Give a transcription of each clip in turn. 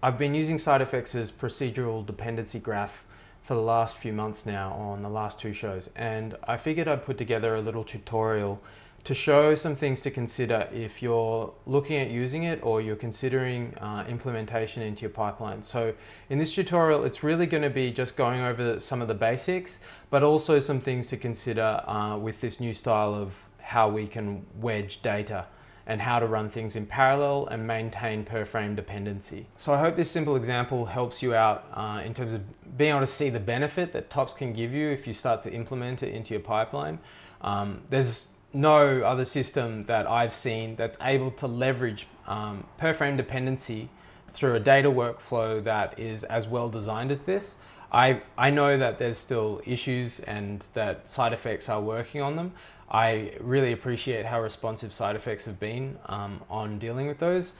I've been using SideFX's procedural dependency graph for the last few months now on the last two shows and I figured I'd put together a little tutorial to show some things to consider if you're looking at using it or you're considering uh, implementation into your pipeline. So in this tutorial, it's really going to be just going over some of the basics, but also some things to consider uh, with this new style of how we can wedge data and how to run things in parallel and maintain per frame dependency. So I hope this simple example helps you out uh, in terms of being able to see the benefit that TOPS can give you if you start to implement it into your pipeline. Um, there's no other system that I've seen that's able to leverage um, per frame dependency through a data workflow that is as well designed as this. I, I know that there's still issues and that SideFX are working on them. I really appreciate how responsive SideFX have been um, on dealing with those.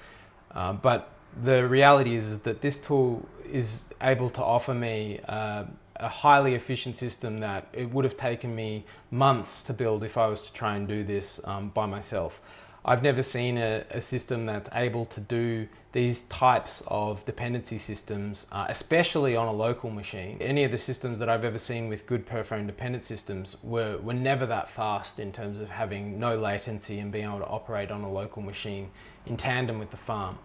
Uh, but the reality is, is, that this tool is able to offer me uh, a highly efficient system that it would have taken me months to build if I was to try and do this um, by myself. I've never seen a, a, system that's able to do these types of dependency systems, uh, especially on a local machine. Any of the systems that I've ever seen with good per frame dependent systems were, were never that fast in terms of having no latency and being able to operate on a local machine in tandem with the farm.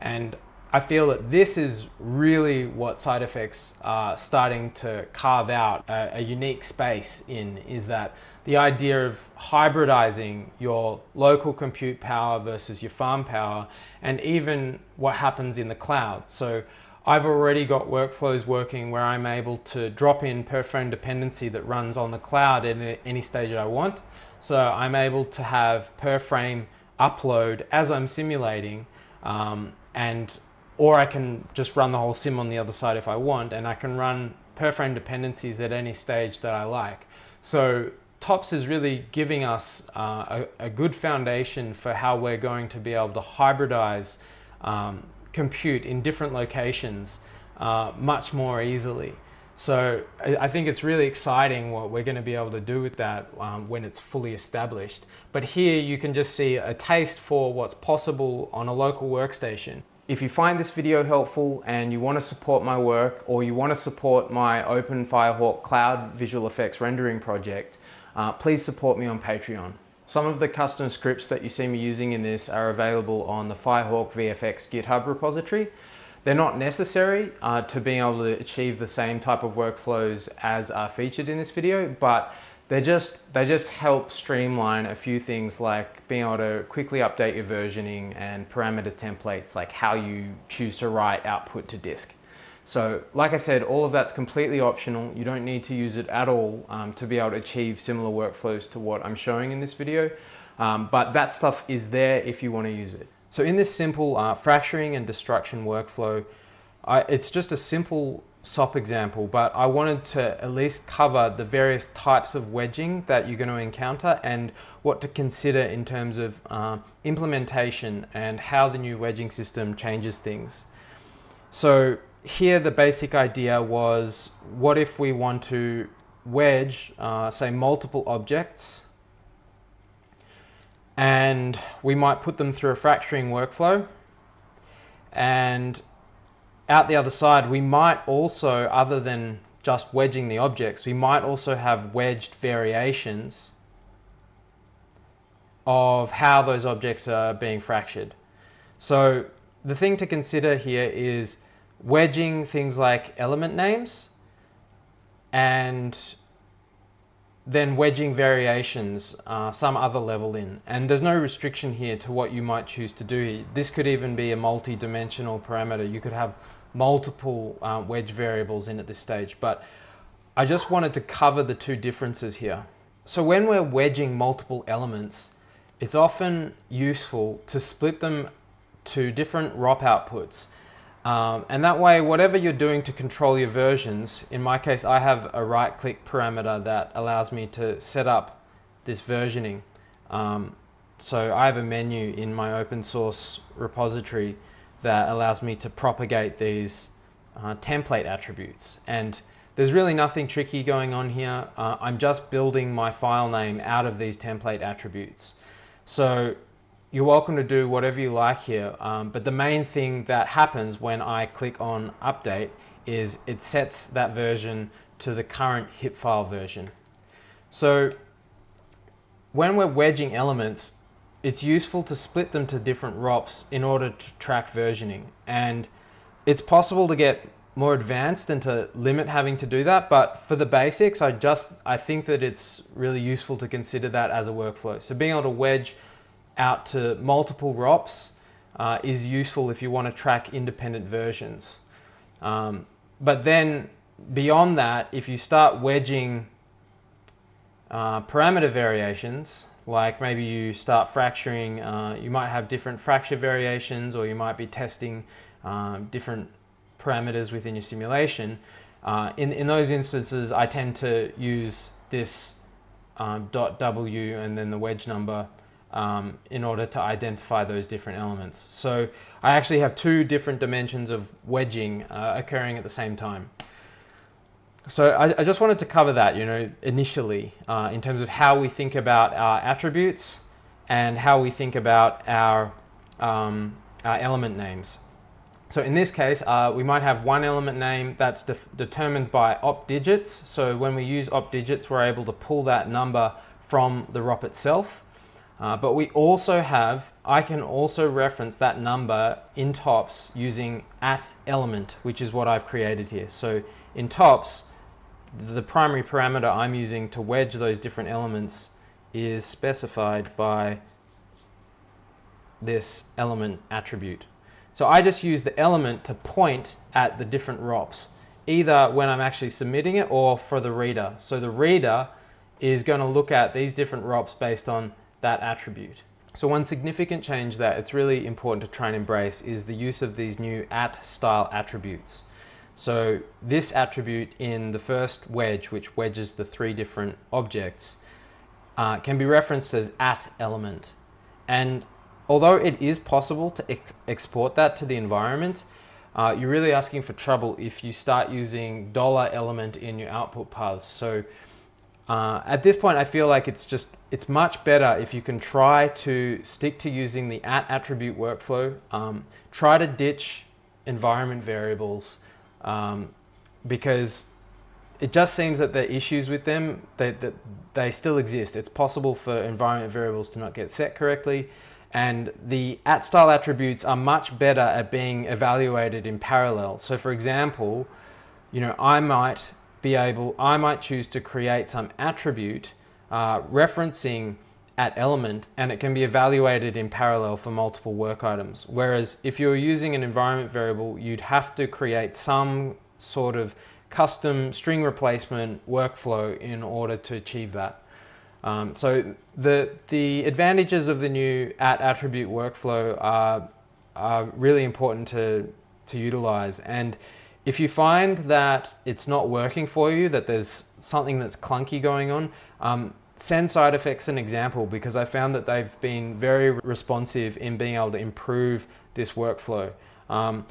And I feel that this is really what SideFX are starting to carve out a, a, unique space in is that the idea of hybridizing your local compute power versus your farm power and even what happens in the cloud. So I've already got workflows working where I'm able to drop in per frame dependency that runs on the cloud at any stage that I want. So I'm able to have per frame upload as I'm simulating um, and or I can just run the whole sim on the other side if I want, and I can run per frame dependencies at any stage that I like. So TOPS is really giving us uh, a, a, good foundation for how we're going to be able to hybridize um, compute in different locations uh, much more easily. So I think it's really exciting what we're going to be able to do with that um, when it's fully established. But here you can just see a taste for what's possible on a local workstation. If you find this video helpful and you want to support my work or you want to support my Open Firehawk Cloud Visual Effects rendering project, uh, please support me on Patreon. Some of the custom scripts that you see me using in this are available on the Firehawk VFX GitHub repository. They're not necessary uh, to being able to achieve the same type of workflows as are featured in this video, but they just, they just help streamline a few things like being able to quickly update your versioning and parameter templates like how you choose to write output to disk. So like I said, all of that's completely optional. You don't need to use it at all um, to be able to achieve similar workflows to what I'm showing in this video. Um, but that stuff is there if you want to use it. So in this simple uh, fracturing and destruction workflow, I, it's just a simple SOP example, but I wanted to at least cover the various types of wedging that you're going to encounter and what to consider in terms of uh, implementation and how the new wedging system changes things. So here the basic idea was what if we want to wedge, uh, say multiple objects and we might put them through a fracturing workflow and out the other side, we might also, other than just wedging the objects, we might also have wedged variations of how those objects are being fractured. So the thing to consider here is wedging things like element names and then wedging variations uh, some other level in. And there's no restriction here to what you might choose to do. This could even be a multi-dimensional parameter. You could have multiple uh, wedge variables in at this stage, but I just wanted to cover the two differences here. So when we're wedging multiple elements, it's often useful to split them to different ROP outputs. Um, and that way, whatever you're doing to control your versions, in my case, I have a right click parameter that allows me to set up this versioning. Um, so I have a menu in my open source repository that allows me to propagate these uh, template attributes. And there's really nothing tricky going on here. Uh, I'm just building my file name out of these template attributes. So you're welcome to do whatever you like here. Um, but the main thing that happens when I click on update is it sets that version to the current hip file version. So when we're wedging elements, it's useful to split them to different ROPs in order to track versioning. And it's possible to get more advanced and to limit having to do that. But for the basics, I just, I think that it's really useful to consider that as a workflow. So being able to wedge out to multiple ROPs uh, is useful if you want to track independent versions. Um, but then beyond that, if you start wedging uh, parameter variations, like maybe you start fracturing, uh, you might have different fracture variations or you might be testing um, different parameters within your simulation. Uh, in, in those instances, I tend to use this um, .w and then the wedge number um, in order to identify those different elements. So I actually have two different dimensions of wedging uh, occurring at the same time. So I, I, just wanted to cover that, you know, initially uh, in terms of how we think about our attributes and how we think about our, um, our element names. So in this case, uh, we might have one element name that's de determined by op digits. So when we use op digits, we're able to pull that number from the ROP itself. Uh, but we also have, I can also reference that number in tops using at element, which is what I've created here. So in tops, the primary parameter I'm using to wedge those different elements is specified by this element attribute. So I just use the element to point at the different ROPs, either when I'm actually submitting it or for the reader. So the reader is going to look at these different ROPs based on that attribute. So one significant change that it's really important to try and embrace is the use of these new at style attributes. So this attribute in the first wedge, which wedges the three different objects, uh, can be referenced as at element. And although it is possible to ex export that to the environment, uh, you're really asking for trouble if you start using dollar element in your output paths. So uh, at this point, I feel like it's just, it's much better if you can try to stick to using the at attribute workflow, um, try to ditch environment variables, um, because it just seems that the issues with them, they, that they still exist. It's possible for environment variables to not get set correctly. And the at style attributes are much better at being evaluated in parallel. So for example, you know, I might be able, I might choose to create some attribute uh, referencing at element and it can be evaluated in parallel for multiple work items. Whereas if you're using an environment variable, you'd have to create some sort of custom string replacement workflow in order to achieve that. Um, so the, the advantages of the new at attribute workflow are, are really important to, to utilize. And if you find that it's not working for you, that there's something that's clunky going on, um, send SideFX an example because I found that they've been very responsive in being able to improve this workflow. Um,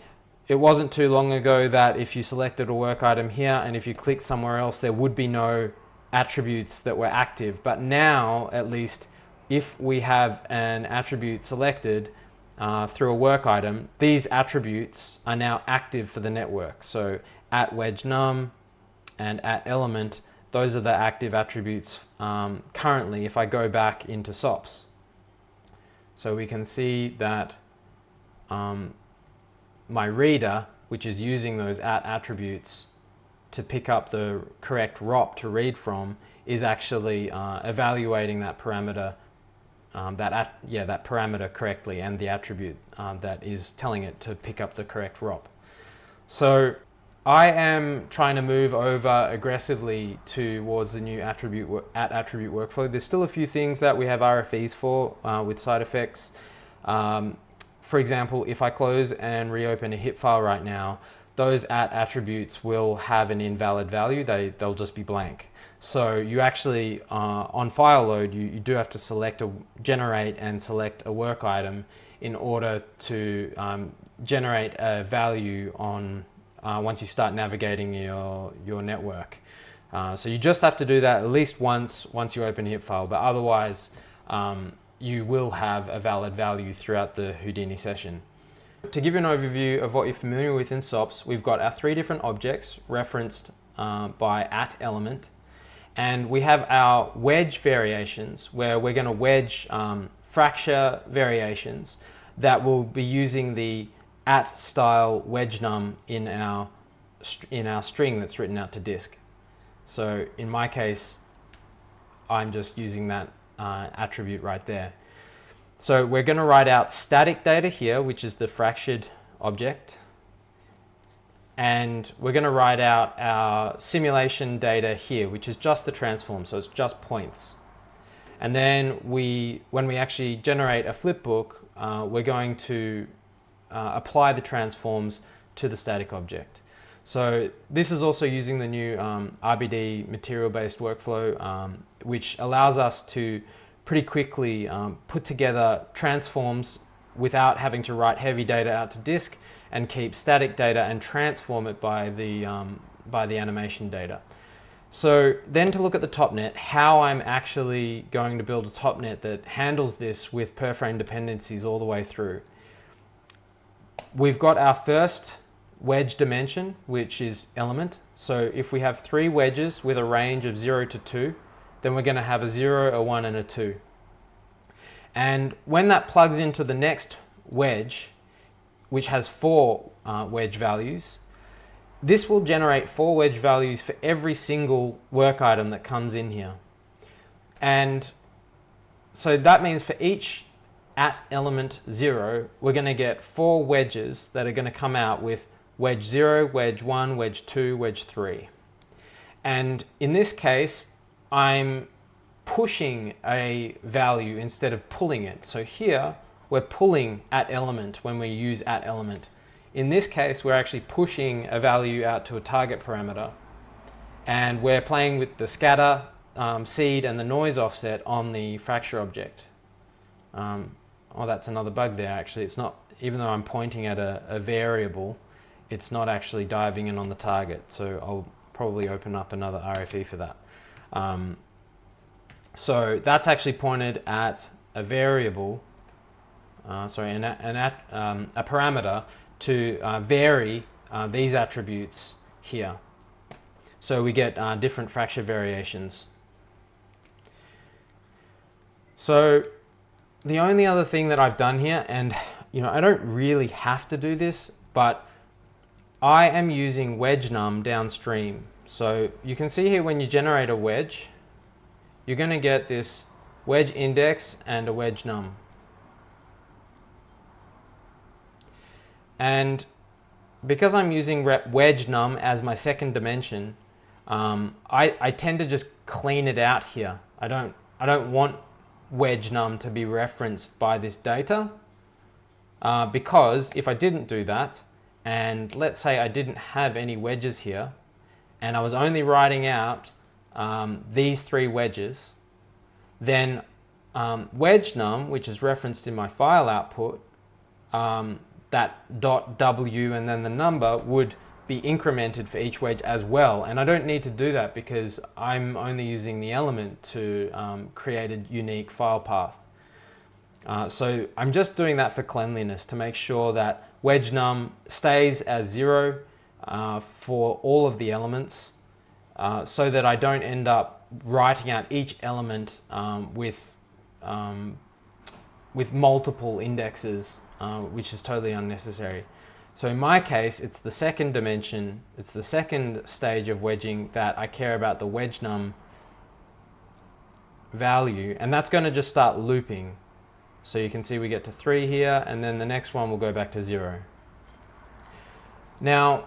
it wasn't too long ago that if you selected a work item here and if you click somewhere else, there would be no attributes that were active. But now, at least, if we have an attribute selected uh, through a work item, these attributes are now active for the network. So at wedge num and at element, those are the active attributes um, currently if I go back into SOPs. So we can see that um, my reader, which is using those at attributes to pick up the correct ROP to read from, is actually uh, evaluating that parameter, um, that at, yeah that parameter correctly, and the attribute um, that is telling it to pick up the correct ROP. So I am trying to move over aggressively towards the new attribute at attribute workflow. There's still a few things that we have RFEs for uh, with SideFX. Um, for example, if I close and reopen a HIP file right now, those at attributes will have an invalid value. They, they'll just be blank. So you actually, uh, on file load, you, you do have to select a, generate and select a work item in order to um, generate a value on uh, once you start navigating your, your network. Uh, so you just have to do that at least once, once you open HIP file, but otherwise um, you will have a valid value throughout the Houdini session. To give you an overview of what you're familiar with in SOPs, we've got our three different objects referenced uh, by at element. And we have our wedge variations where we're going to wedge um, fracture variations that will be using the at style wedge num in our, in our string that's written out to disk. So in my case, I'm just using that uh, attribute right there. So we're going to write out static data here, which is the fractured object. And we're going to write out our simulation data here, which is just the transform, so it's just points. And then we, when we actually generate a flipbook, uh, we're going to uh, apply the transforms to the static object. So this is also using the new um, RBD material-based workflow, um, which allows us to pretty quickly um, put together transforms without having to write heavy data out to disk and keep static data and transform it by the, um, by the animation data. So then to look at the topnet, how I'm actually going to build a topnet that handles this with per frame dependencies all the way through. We've got our first wedge dimension, which is element. So if we have three wedges with a range of zero to two, then we're gonna have a zero, a one, and a two. And when that plugs into the next wedge, which has four uh, wedge values, this will generate four wedge values for every single work item that comes in here. And so that means for each at element zero, we're gonna get four wedges that are gonna come out with wedge 0, wedge 1, wedge 2, wedge 3. And in this case, I'm pushing a value instead of pulling it. So here, we're pulling at element when we use at element. In this case, we're actually pushing a value out to a target parameter. And we're playing with the scatter, um, seed, and the noise offset on the fracture object. Um, oh, that's another bug there, actually. It's not, even though I'm pointing at a, a variable, it's not actually diving in on the target. So I'll probably open up another RFE for that. Um, so that's actually pointed at a variable, uh, sorry, an, an at, um, a parameter to uh, vary uh, these attributes here. So we get uh, different fracture variations. So the only other thing that I've done here, and you know, I don't really have to do this, but I am using wedge num downstream. So you can see here when you generate a wedge, you're going to get this wedge index and a wedge num. And because I'm using wedge num as my second dimension, um, I, I tend to just clean it out here. I don't, I don't want wedge num to be referenced by this data uh, because if I didn't do that, and let's say I didn't have any wedges here and I was only writing out um, these three wedges, then um, wedge num, which is referenced in my file output, um, that dot W and then the number would be incremented for each wedge as well. And I don't need to do that because I'm only using the element to um, create a unique file path. Uh, so I'm just doing that for cleanliness to make sure that wedge num stays as zero uh, for all of the elements uh, so that I don't end up writing out each element um, with, um, with multiple indexes, uh, which is totally unnecessary. So in my case, it's the second dimension, it's the second stage of wedging that I care about the wedge num value, and that's going to just start looping. So you can see we get to three here, and then the next one will go back to zero. Now,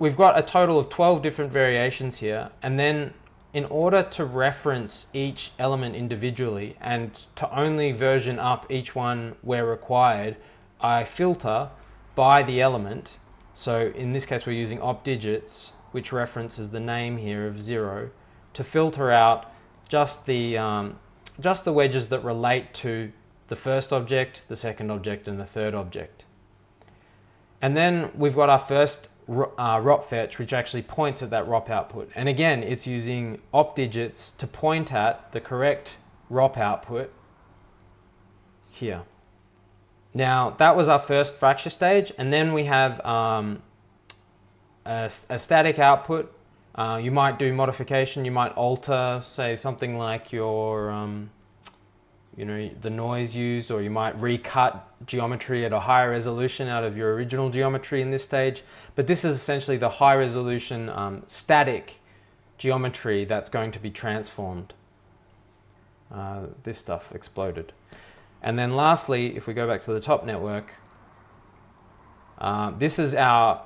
we've got a total of 12 different variations here, and then in order to reference each element individually and to only version up each one where required, I filter by the element. So in this case, we're using op digits, which references the name here of zero, to filter out just the, um, just the wedges that relate to the first object, the second object, and the third object. And then we've got our first uh, ROP fetch, which actually points at that ROP output. And again, it's using op digits to point at the correct ROP output. here. Now that was our first fracture stage and then we have um, a, a, static output. Uh, you might do modification, you might alter say something like your um, you know, the noise used or you might recut geometry at a higher resolution out of your original geometry in this stage. But this is essentially the high resolution um, static geometry that's going to be transformed. Uh, this stuff exploded. And then lastly, if we go back to the top network, uh, this is our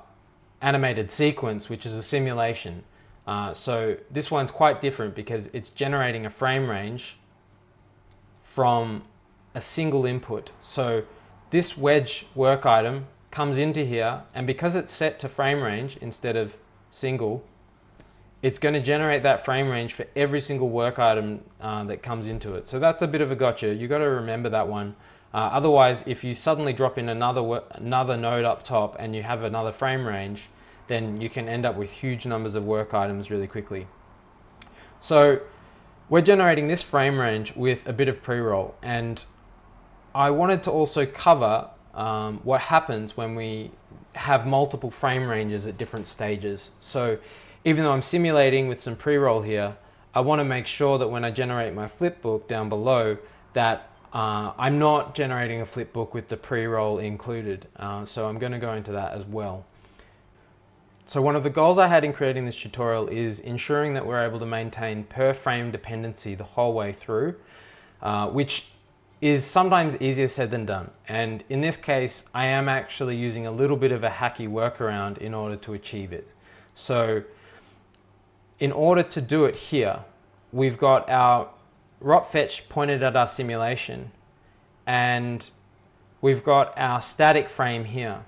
animated sequence, which is a simulation. Uh, so this one's quite different because it's generating a frame range from a single input. So this wedge work item comes into here and because it's set to frame range instead of single, it's going to generate that frame range for every single work item uh, that comes into it. So that's a bit of a gotcha. you've got to remember that one. Uh, otherwise, if you suddenly drop in another another node up top and you have another frame range, then you can end up with huge numbers of work items really quickly. So we're generating this frame range with a bit of pre-roll and I wanted to also cover um, what happens when we have multiple frame ranges at different stages. So even though I'm simulating with some pre-roll here, I want to make sure that when I generate my flipbook down below that uh, I'm not generating a flipbook with the pre-roll included. Uh, so I'm going to go into that as well. So one of the goals I had in creating this tutorial is ensuring that we're able to maintain per frame dependency the whole way through, uh, which is sometimes easier said than done. And in this case, I am actually using a little bit of a hacky workaround in order to achieve it. So in order to do it here, we've got our ROP fetch pointed at our simulation and we've got our static frame here.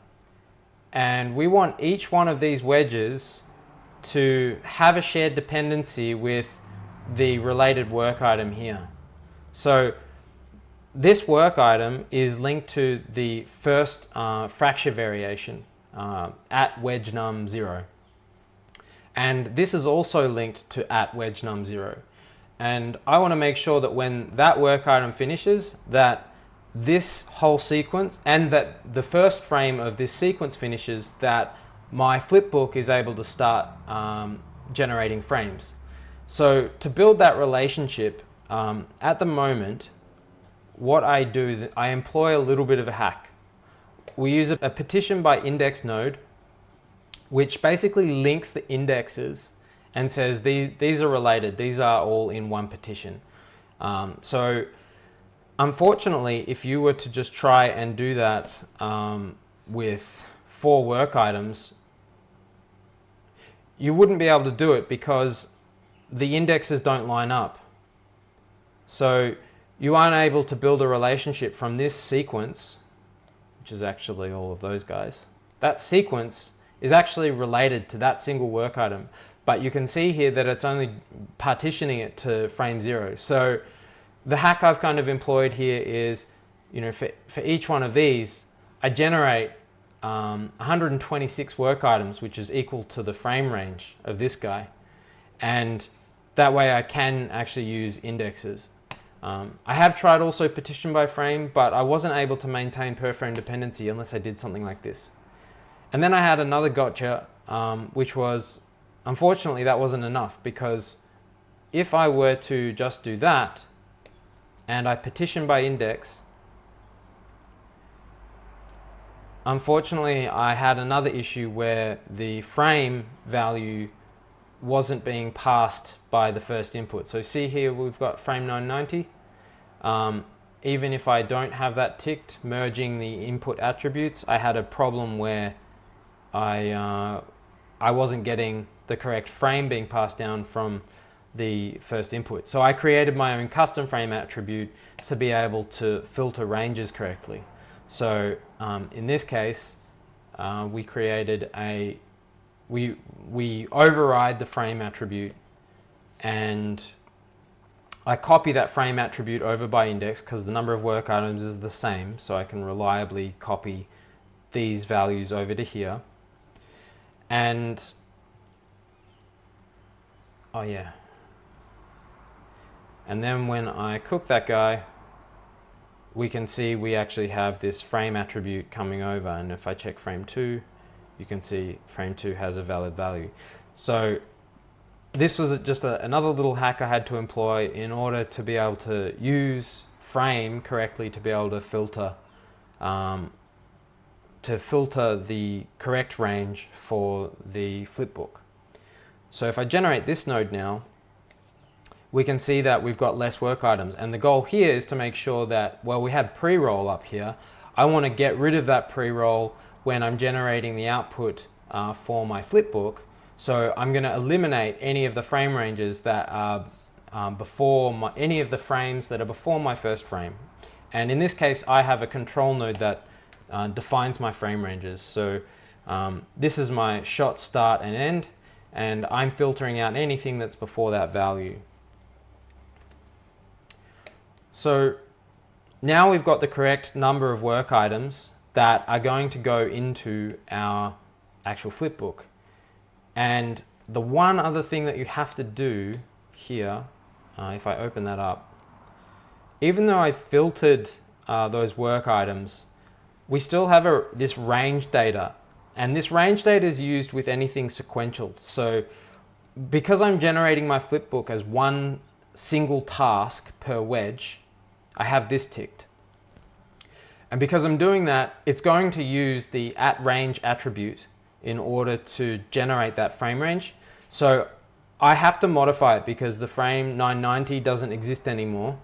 And we want each one of these wedges to have a shared dependency with the related work item here. So this work item is linked to the first uh, fracture variation uh, at wedge num 0. And this is also linked to at wedge num 0. And I want to make sure that when that work item finishes, that this whole sequence and that the first frame of this sequence finishes that my flipbook is able to start um, generating frames. So to build that relationship, um, at the moment, what I do is I employ a little bit of a hack. We use a, a partition by index node, which basically links the indexes and says these, these are related, these are all in one partition. Um, so Unfortunately, if you were to just try and do that um, with four work items, you wouldn't be able to do it because the indexes don't line up. So you aren't able to build a relationship from this sequence, which is actually all of those guys. That sequence is actually related to that single work item. But you can see here that it's only partitioning it to frame zero. So the hack I've kind of employed here is, you know, for, for each one of these, I generate um, 126 work items, which is equal to the frame range of this guy. And that way I can actually use indexes. Um, I have tried also partition by frame, but I wasn't able to maintain per frame dependency unless I did something like this. And then I had another gotcha, um, which was, unfortunately that wasn't enough because if I were to just do that, and I partition by index, unfortunately I had another issue where the frame value wasn't being passed by the first input. So see here we've got frame 990. Um, even if I don't have that ticked, merging the input attributes, I had a problem where I, uh, I wasn't getting the correct frame being passed down from the first input. So I created my own custom frame attribute to be able to filter ranges correctly. So um, in this case, uh, we created a, we, we override the frame attribute and I copy that frame attribute over by index because the number of work items is the same. So I can reliably copy these values over to here. And, oh yeah, and then when I cook that guy, we can see we actually have this frame attribute coming over and if I check frame 2 you can see frame 2 has a valid value. So this was just a, another little hack I had to employ in order to be able to use frame correctly to be able to filter um, to filter the correct range for the flipbook. So if I generate this node now, we can see that we've got less work items. And the goal here is to make sure that, well, we had pre-roll up here. I want to get rid of that pre-roll when I'm generating the output uh, for my flipbook. So I'm going to eliminate any of the frame ranges that are um, before my, any of the frames that are before my first frame. And in this case, I have a control node that uh, defines my frame ranges. So um, this is my shot start and end, and I'm filtering out anything that's before that value. So now we've got the correct number of work items that are going to go into our actual flipbook. And the one other thing that you have to do here, uh, if I open that up, even though I filtered uh, those work items, we still have a, this range data. And this range data is used with anything sequential. So because I'm generating my flipbook as one single task per wedge, I have this ticked. And because I'm doing that, it's going to use the at range attribute in order to generate that frame range. So I have to modify it because the frame 990 doesn't exist anymore.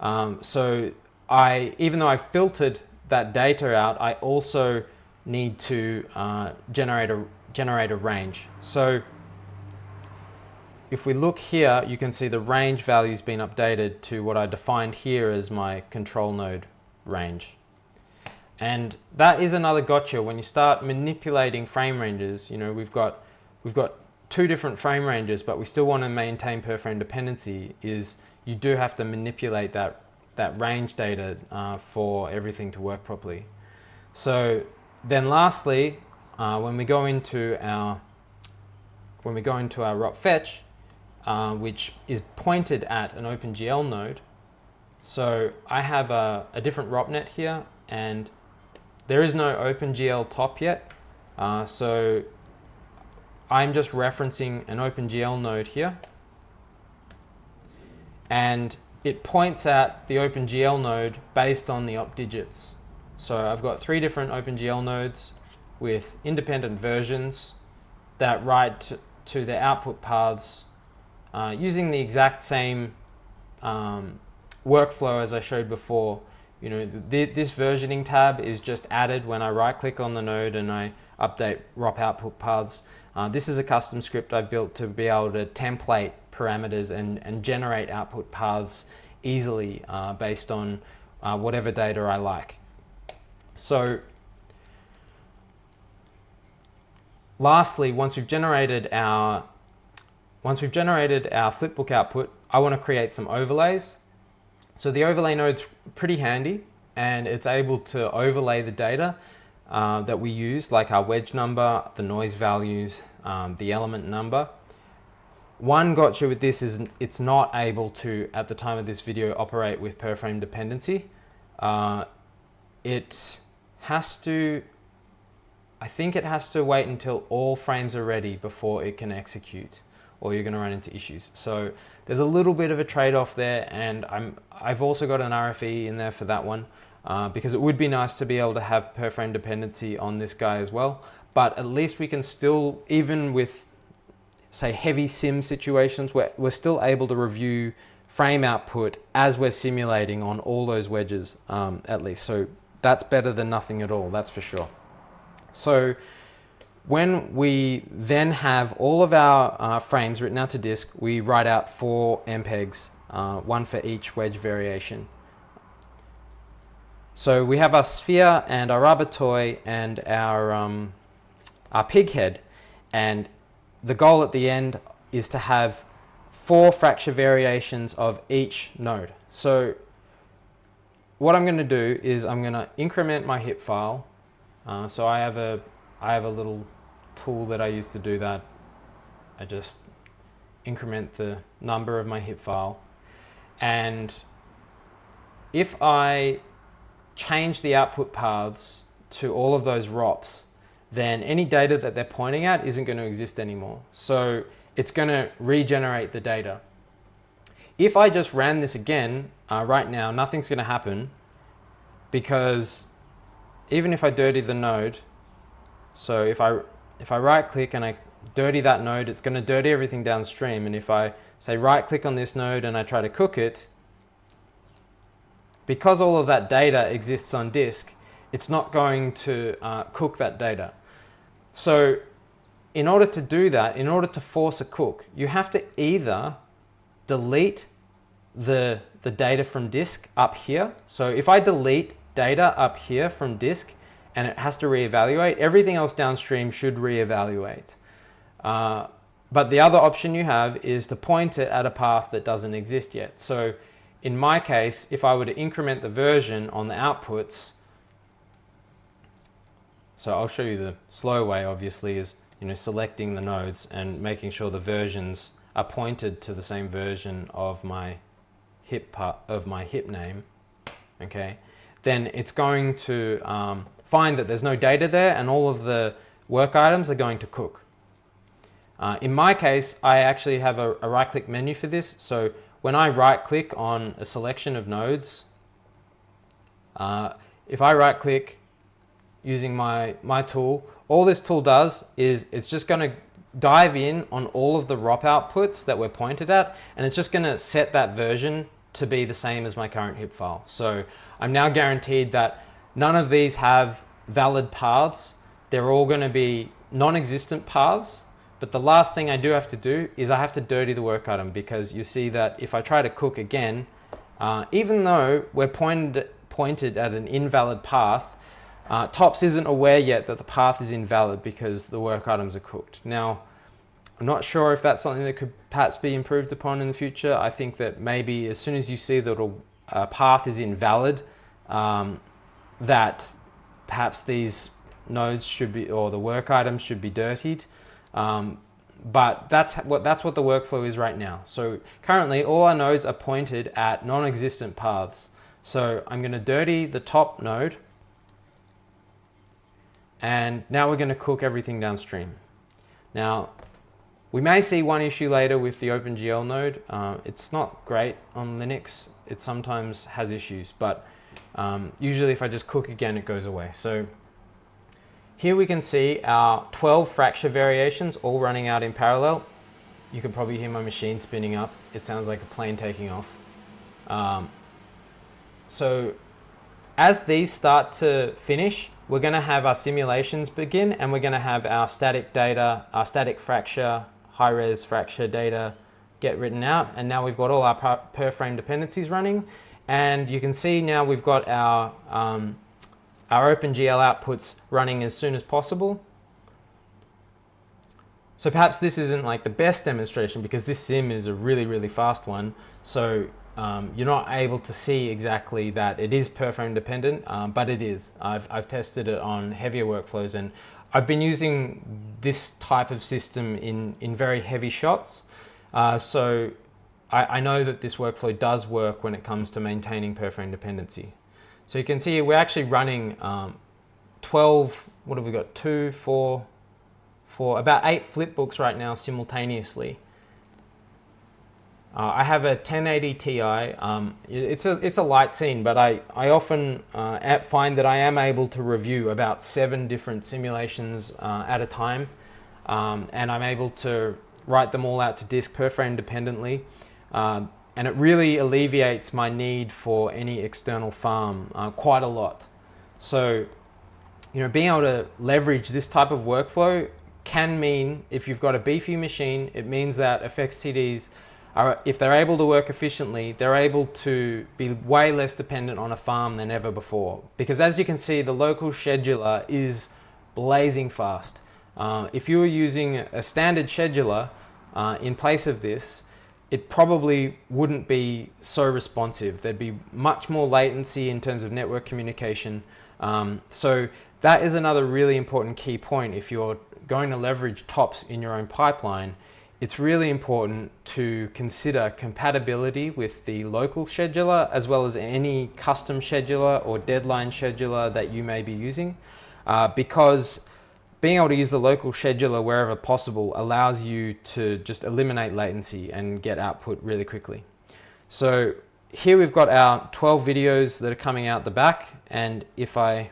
Um, so I, even though I filtered that data out, I also need to uh, generate a generate a range. So if we look here, you can see the range value's been updated to what I defined here as my control node range. And that is another gotcha. When you start manipulating frame ranges, you know, we've got, we've got two different frame ranges, but we still want to maintain per frame dependency is you do have to manipulate that, that range data uh, for everything to work properly. So then lastly, uh, when we go into our when we go into our ROP fetch, uh, which is pointed at an OpenGL node. So I have a, a different ROPNet here and there is no OpenGL top yet. Uh, so I'm just referencing an OpenGL node here and it points at the OpenGL node based on the op digits. So I've got three different OpenGL nodes with independent versions that write to, to the output paths uh, using the exact same um, workflow as I showed before. You know, th this versioning tab is just added when I right click on the node and I update ROP output paths. Uh, this is a custom script I've built to be able to template parameters and, and generate output paths easily uh, based on uh, whatever data I like. So lastly, once we've generated our once we've generated our flipbook output, I want to create some overlays. So the overlay node's pretty handy and it's able to overlay the data uh, that we use, like our wedge number, the noise values, um, the element number. One gotcha with this is it's not able to, at the time of this video, operate with per frame dependency. Uh, it has to, I think it has to wait until all frames are ready before it can execute or you're going to run into issues. So there's a little bit of a trade-off there and I'm, I've also got an RFE in there for that one uh, because it would be nice to be able to have per frame dependency on this guy as well. But at least we can still, even with say heavy sim situations, we're, we're still able to review frame output as we're simulating on all those wedges um, at least. So that's better than nothing at all, that's for sure. So when we then have all of our uh, frames written out to disk, we write out four MPEGs, uh, one for each wedge variation. So we have our sphere and our rubber toy and our, um, our pig head. And the goal at the end is to have four fracture variations of each node. So what I'm going to do is I'm going to increment my HIP file. Uh, so I have a I have a little tool that I use to do that. I just increment the number of my HIP file. And if I change the output paths to all of those ROPs, then any data that they're pointing at isn't going to exist anymore. So it's going to regenerate the data. If I just ran this again uh, right now, nothing's going to happen because even if I dirty the node, so if I, if I right click and I dirty that node, it's going to dirty everything downstream. And if I say right click on this node and I try to cook it, because all of that data exists on disk, it's not going to uh, cook that data. So in order to do that, in order to force a cook, you have to either delete the, the data from disk up here. So if I delete data up here from disk and it has to reevaluate, everything else downstream should reevaluate. Uh, but the other option you have is to point it at a path that doesn't exist yet. So in my case, if I were to increment the version on the outputs, so I'll show you the slow way obviously is you know selecting the nodes and making sure the versions are pointed to the same version of my hip part of my hip name okay then it's going to um, find that there's no data there and all of the work items are going to cook uh, in my case I actually have a, a right click menu for this so when I right click on a selection of nodes, uh, if I right click using my, my tool, all this tool does is it's just going to dive in on all of the ROP outputs that we're pointed at, and it's just going to set that version to be the same as my current HIP file. So I'm now guaranteed that none of these have valid paths. They're all going to be non-existent paths but the last thing I do have to do is I have to dirty the work item because you see that if I try to cook again, uh, even though we're pointed, pointed at an invalid path, uh, TOPS isn't aware yet that the path is invalid because the work items are cooked. Now, I'm not sure if that's something that could perhaps be improved upon in the future. I think that maybe as soon as you see that a path is invalid, um, that perhaps these nodes should be, or the work items should be dirtied. Um, but that's what, that's what the workflow is right now. So currently all our nodes are pointed at non-existent paths. So I'm going to dirty the top node and now we're going to cook everything downstream. Now we may see one issue later with the OpenGL node. Uh, it's not great on Linux. It sometimes has issues, but um, usually if I just cook again, it goes away. So here we can see our 12 fracture variations all running out in parallel. You can probably hear my machine spinning up. It sounds like a plane taking off. Um, so as these start to finish, we're going to have our simulations begin and we're going to have our static data, our static fracture, high-res fracture data get written out. And now we've got all our per frame dependencies running. And you can see now we've got our um, our OpenGL outputs running as soon as possible. So perhaps this isn't like the best demonstration because this sim is a really, really fast one. So um, you're not able to see exactly that it is per frame dependent, um, but it is. I've, I've tested it on heavier workflows and I've been using this type of system in, in very heavy shots. Uh, so I, I know that this workflow does work when it comes to maintaining per frame dependency. So you can see we're actually running um, 12, what have we got, two, four, four, about eight flipbooks right now simultaneously. Uh, I have a 1080 Ti. Um, it's a it's a light scene, but I I often uh, find that I am able to review about seven different simulations uh, at a time, um, and I'm able to write them all out to disk per frame Uh, and it really alleviates my need for any external farm uh, quite a lot. So, you know, being able to leverage this type of workflow can mean, if you've got a beefy machine, it means that FXTDs are, if they're able to work efficiently, they're able to be way less dependent on a farm than ever before. Because as you can see, the local scheduler is blazing fast. Uh, if you were using a standard scheduler uh, in place of this, it probably wouldn't be so responsive. There'd be much more latency in terms of network communication. Um, so that is another really important key point if you're going to leverage TOPS in your own pipeline it's really important to consider compatibility with the local scheduler as well as any custom scheduler or deadline scheduler that you may be using uh, because being able to use the local scheduler wherever possible allows you to just eliminate latency and get output really quickly. So here we've got our 12 videos that are coming out the back and if I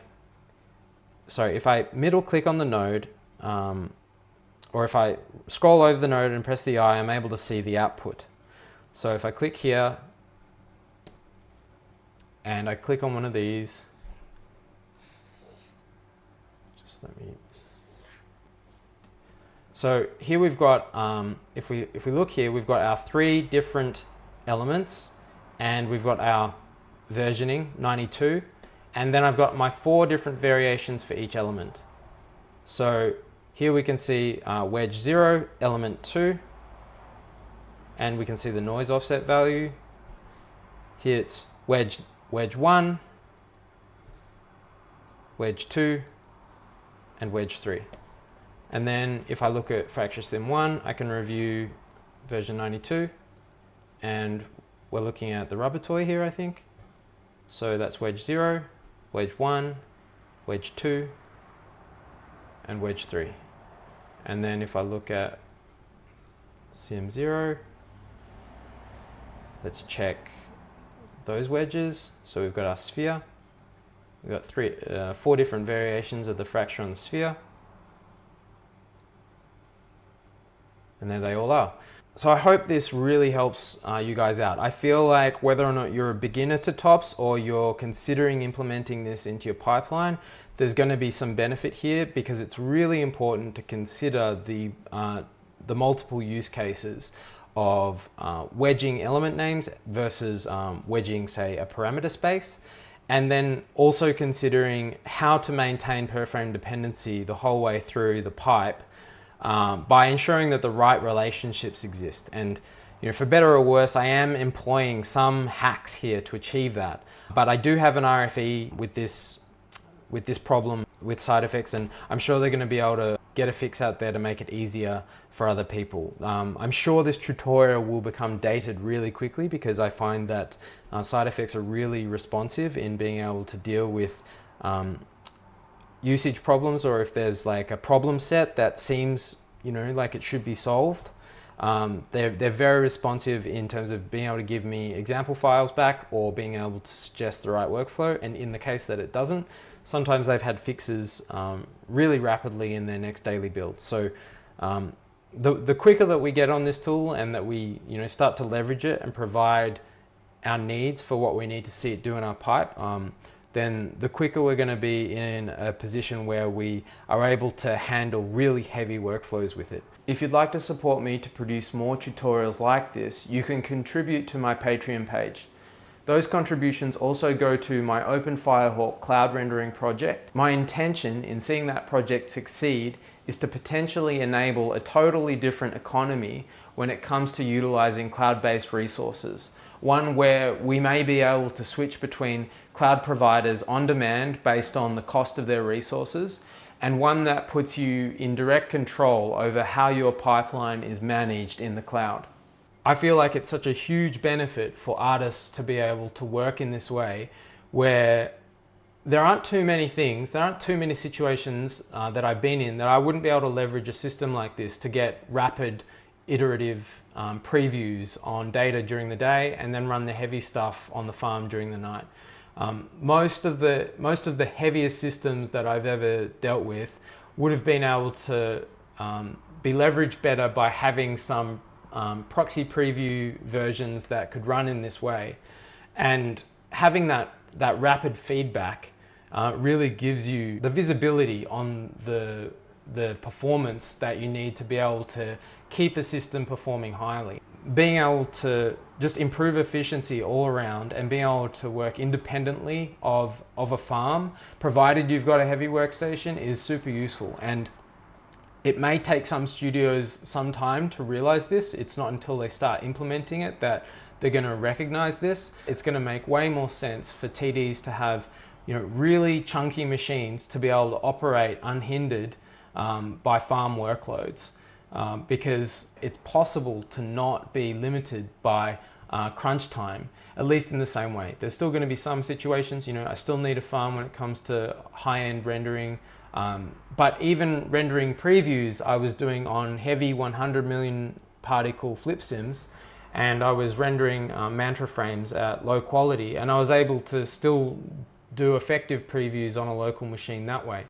sorry if I middle click on the node um, or if I scroll over the node and press the I, I'm able to see the output. So if I click here and I click on one of these, just let me. So here we've got, um, if we if we look here, we've got our three different elements, and we've got our versioning 92, and then I've got my four different variations for each element. So here we can see uh, wedge 0, element 2, and we can see the noise offset value. Here it's wedge, wedge 1, wedge 2, and wedge 3. And then if I look at fracture sim 1, I can review version 92, and we're looking at the rubber toy here, I think. So that's wedge 0, wedge 1, wedge 2, and wedge 3. And then if I look at CM0, let's check those wedges. So we've got our sphere. We've got three, uh, four different variations of the fracture on the sphere. And there they all are. So I hope this really helps uh, you guys out. I feel like whether or not you're a beginner to TOPS or you're considering implementing this into your pipeline, there's going to be some benefit here because it's really important to consider the, uh, the multiple use cases of uh, wedging element names versus um, wedging, say, a parameter space. And then also considering how to maintain per frame dependency the whole way through the pipe um, by ensuring that the right relationships exist. And you know, for better or worse, I am employing some hacks here to achieve that. But I do have an RFE with this with this problem with SideFX and I'm sure they're going to be able to get a fix out there to make it easier for other people. Um, I'm sure this tutorial will become dated really quickly because I find that uh, SideFX are really responsive in being able to deal with um, usage problems or if there's like a problem set that seems you know like it should be solved um, they're, they're very responsive in terms of being able to give me example files back or being able to suggest the right workflow and in the case that it doesn't sometimes they've had fixes um, really rapidly in their next daily build. So um, the, the quicker that we get on this tool and that we you know start to leverage it and provide our needs for what we need to see it do in our pipe, um, then the quicker we're going to be in a position where we are able to handle really heavy workflows with it. If you'd like to support me to produce more tutorials like this, you can contribute to my Patreon page. Those contributions also go to my OpenFirehawk cloud rendering project. My intention in seeing that project succeed is to potentially enable a totally different economy when it comes to utilizing cloud-based resources. One where we may be able to switch between cloud providers on demand based on the cost of their resources and one that puts you in direct control over how your pipeline is managed in the cloud. I feel like it's such a huge benefit for artists to be able to work in this way where there aren't too many things, there aren't too many situations uh, that I've been in that I wouldn't be able to leverage a system like this to get rapid iterative um, previews on data during the day and then run the heavy stuff on the farm during the night. Um, most, of the, most of the heaviest systems that I've ever dealt with would have been able to um, be leveraged better by having some um, proxy preview versions that could run in this way. And having that, that rapid feedback uh, really gives you the visibility on the, the performance that you need to be able to keep a system performing highly. Being able to just improve efficiency all around and being able to work independently of, of a farm, provided you've got a heavy workstation, is super useful. And it may take some studios some time to realize this. It's not until they start implementing it that they're going to recognize this. It's going to make way more sense for TDs to have you know, really chunky machines to be able to operate unhindered um, by farm workloads. um, because it's possible to not be limited by uh, crunch time, at least in the same way. There's still going to be some situations, you know, I still need a farm when it comes to high-end rendering, um, but even rendering previews I was doing on heavy 100 million particle flip sims, and I was rendering uh, mantra frames at low quality, and I was able to still do effective previews on a local machine that way.